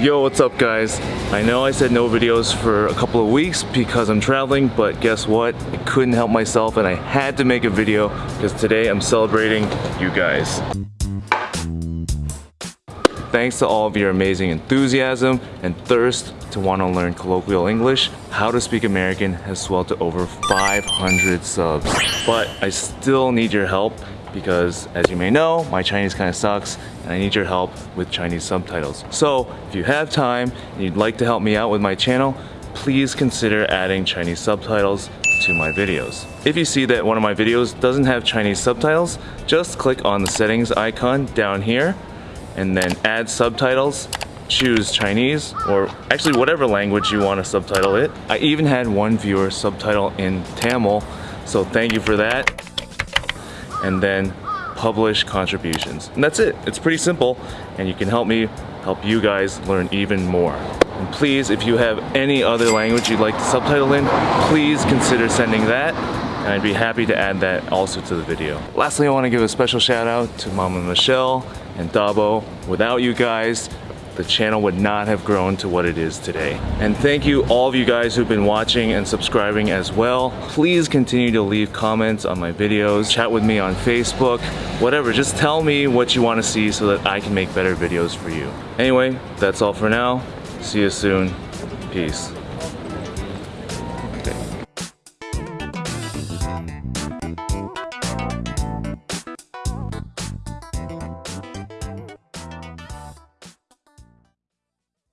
Yo, what's up guys? I know I said no videos for a couple of weeks because I'm traveling, but guess what? I couldn't help myself and I had to make a video because today I'm celebrating you guys. Thanks to all of your amazing enthusiasm and thirst to want to learn colloquial English, How to Speak American has swelled to over 500 subs. But I still need your help because as you may know, my Chinese kind of sucks and I need your help with Chinese subtitles. So if you have time and you'd like to help me out with my channel, please consider adding Chinese subtitles to my videos. If you see that one of my videos doesn't have Chinese subtitles, just click on the settings icon down here and then add subtitles choose Chinese or actually whatever language you want to subtitle it. I even had one viewer subtitle in Tamil, so thank you for that and then publish contributions. And that's it. It's pretty simple and you can help me help you guys learn even more. And please, if you have any other language you'd like to subtitle in, please consider sending that and I'd be happy to add that also to the video. Lastly, I want to give a special shout out to Mama Michelle and Dabo. Without you guys, the channel would not have grown to what it is today. And thank you all of you guys who've been watching and subscribing as well. Please continue to leave comments on my videos, chat with me on Facebook, whatever. Just tell me what you want to see so that I can make better videos for you. Anyway, that's all for now. See you soon. Peace.